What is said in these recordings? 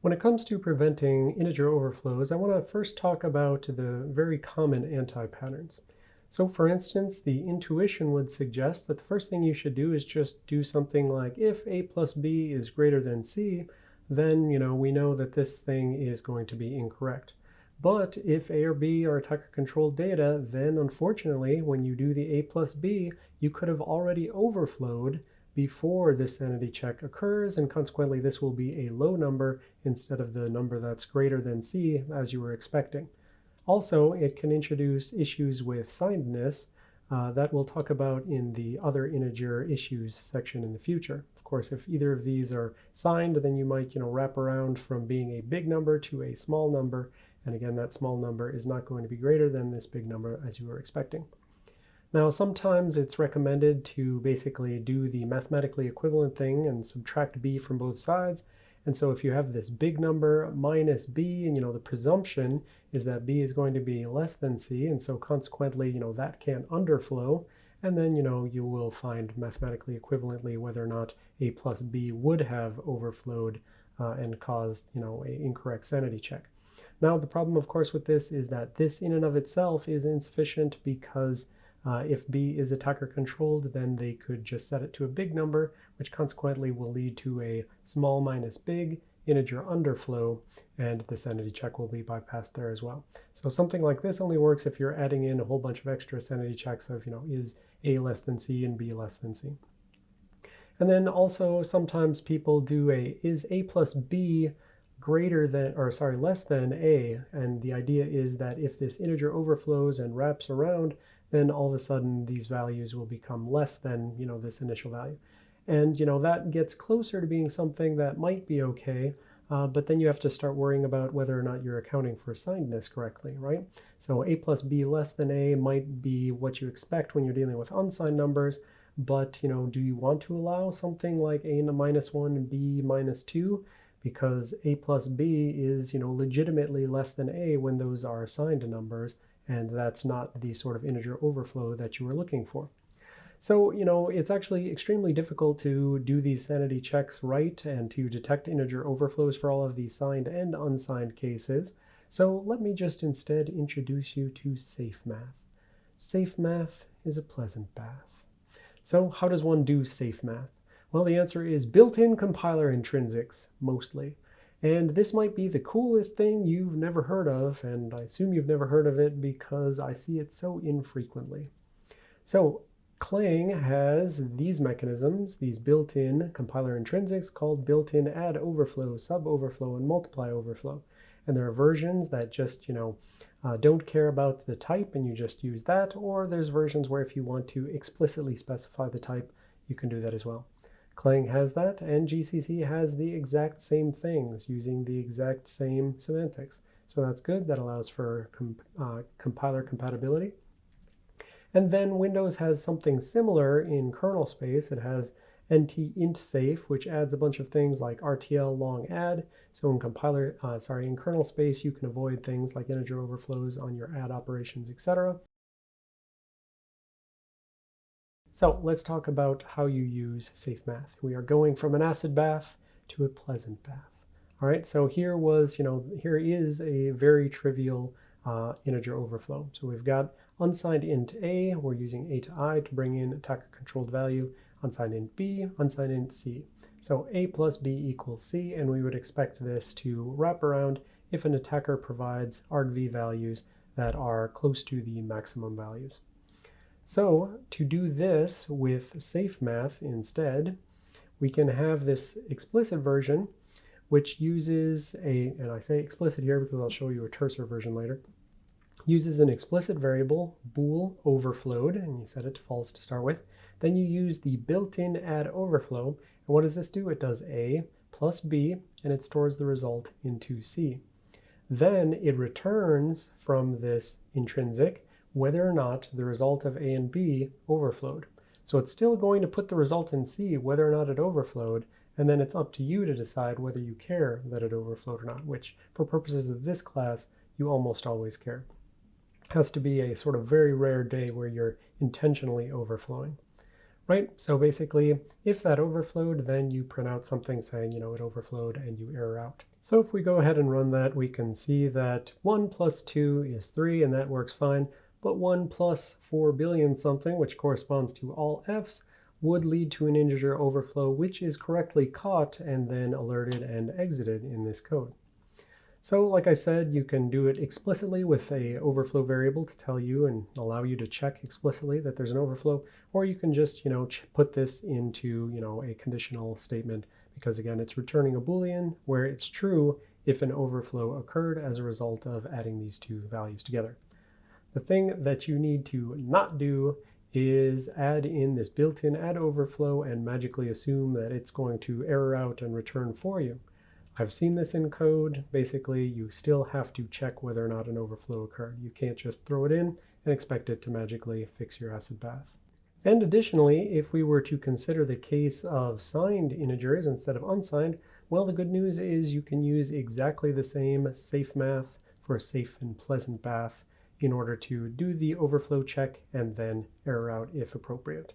When it comes to preventing integer overflows, I want to first talk about the very common anti-patterns. So for instance, the intuition would suggest that the first thing you should do is just do something like if a plus b is greater than c, then you know we know that this thing is going to be incorrect. But if a or b are attacker-controlled data, then unfortunately, when you do the a plus b, you could have already overflowed before this sanity check occurs, and consequently this will be a low number instead of the number that's greater than c as you were expecting. Also, it can introduce issues with signedness uh, that we'll talk about in the other integer issues section in the future. Of course, if either of these are signed, then you might you know, wrap around from being a big number to a small number, and again, that small number is not going to be greater than this big number as you were expecting. Now, sometimes it's recommended to basically do the mathematically equivalent thing and subtract b from both sides. And so if you have this big number minus b, and you know the presumption is that b is going to be less than c, and so consequently, you know that can't underflow. And then you know you will find mathematically equivalently whether or not a plus b would have overflowed uh, and caused you know an incorrect sanity check. Now the problem, of course, with this is that this in and of itself is insufficient because uh, if B is attacker controlled, then they could just set it to a big number, which consequently will lead to a small minus big integer underflow, and the sanity check will be bypassed there as well. So something like this only works if you're adding in a whole bunch of extra sanity checks of, you know, is A less than C and B less than C. And then also sometimes people do a is A plus B greater than, or sorry, less than A. And the idea is that if this integer overflows and wraps around, then all of a sudden these values will become less than, you know, this initial value. And, you know, that gets closer to being something that might be okay, uh, but then you have to start worrying about whether or not you're accounting for signedness correctly, right? So a plus b less than a might be what you expect when you're dealing with unsigned numbers, but, you know, do you want to allow something like a minus 1 and b minus 2? Because a plus b is, you know, legitimately less than a when those are assigned numbers, and that's not the sort of integer overflow that you were looking for. So, you know, it's actually extremely difficult to do these sanity checks right and to detect integer overflows for all of these signed and unsigned cases. So let me just instead introduce you to safe math. Safe math is a pleasant bath. So how does one do safe math? Well, the answer is built-in compiler intrinsics, mostly. And this might be the coolest thing you've never heard of, and I assume you've never heard of it because I see it so infrequently. So Clang has these mechanisms, these built-in compiler intrinsics called built-in add overflow, sub overflow, and multiply overflow. And there are versions that just, you know, uh, don't care about the type and you just use that, or there's versions where if you want to explicitly specify the type, you can do that as well. Clang has that, and GCC has the exact same things using the exact same semantics. So that's good. That allows for uh, compiler compatibility. And then Windows has something similar in kernel space. It has NT int safe, which adds a bunch of things like RTL long add. So in compiler, uh, sorry, in kernel space, you can avoid things like integer overflows on your add operations, etc. So let's talk about how you use safe math. We are going from an acid bath to a pleasant bath. All right, so here was, you know, here is a very trivial uh, integer overflow. So we've got unsigned int a, we're using a to i to bring in attacker controlled value, unsigned int b, unsigned int c. So a plus b equals c, and we would expect this to wrap around if an attacker provides argv values that are close to the maximum values. So to do this with safe math instead, we can have this explicit version which uses a, and I say explicit here because I'll show you a Trsor version later, uses an explicit variable, bool overflowed, and you set it to false to start with. Then you use the built-in add overflow, and what does this do? It does a plus b, and it stores the result into c. Then it returns from this intrinsic whether or not the result of A and B overflowed. So it's still going to put the result in C whether or not it overflowed, and then it's up to you to decide whether you care that it overflowed or not, which for purposes of this class, you almost always care. It has to be a sort of very rare day where you're intentionally overflowing. Right, so basically, if that overflowed, then you print out something saying, you know, it overflowed and you error out. So if we go ahead and run that, we can see that 1 plus 2 is 3, and that works fine. But 1 plus 4 billion something, which corresponds to all f's, would lead to an integer overflow, which is correctly caught and then alerted and exited in this code. So like I said, you can do it explicitly with a overflow variable to tell you and allow you to check explicitly that there's an overflow, or you can just, you know, put this into, you know, a conditional statement because again, it's returning a Boolean where it's true if an overflow occurred as a result of adding these two values together. The thing that you need to not do is add in this built-in add overflow and magically assume that it's going to error out and return for you. I've seen this in code. Basically, you still have to check whether or not an overflow occurred. You can't just throw it in and expect it to magically fix your acid bath. And additionally, if we were to consider the case of signed integers instead of unsigned, well, the good news is you can use exactly the same safe math for a safe and pleasant bath in order to do the overflow check and then error out if appropriate.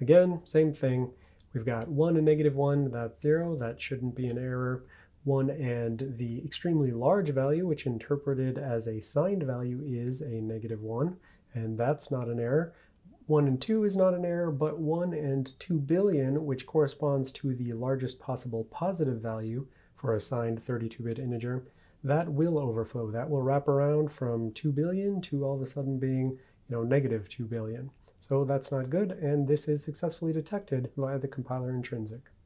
Again, same thing. We've got 1 and negative 1, that's 0. That shouldn't be an error. 1 and the extremely large value, which interpreted as a signed value is a negative 1, and that's not an error. 1 and 2 is not an error, but 1 and 2 billion, which corresponds to the largest possible positive value for a signed 32-bit integer, that will overflow. That will wrap around from 2 billion to all of a sudden being you know, negative 2 billion. So that's not good, and this is successfully detected via the compiler intrinsic.